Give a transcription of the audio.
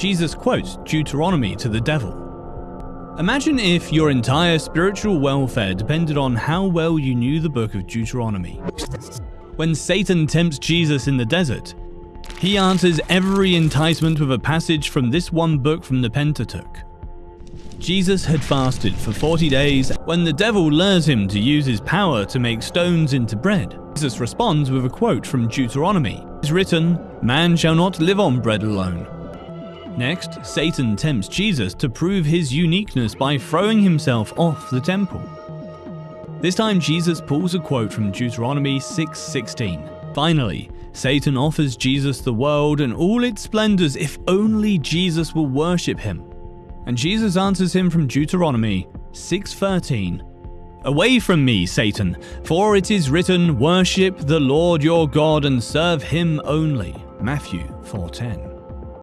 Jesus quotes Deuteronomy to the devil. Imagine if your entire spiritual welfare depended on how well you knew the book of Deuteronomy. When Satan tempts Jesus in the desert, he answers every enticement with a passage from this one book from the Pentateuch. Jesus had fasted for 40 days when the devil lures him to use his power to make stones into bread. Jesus responds with a quote from Deuteronomy. It is written, Man shall not live on bread alone. Next, Satan tempts Jesus to prove his uniqueness by throwing himself off the temple. This time Jesus pulls a quote from Deuteronomy 6:16. Finally, Satan offers Jesus the world and all its splendors if only Jesus will worship him. And Jesus answers him from Deuteronomy 6:13. Away from me, Satan, for it is written, worship the Lord your God and serve him only. Matthew 4:10.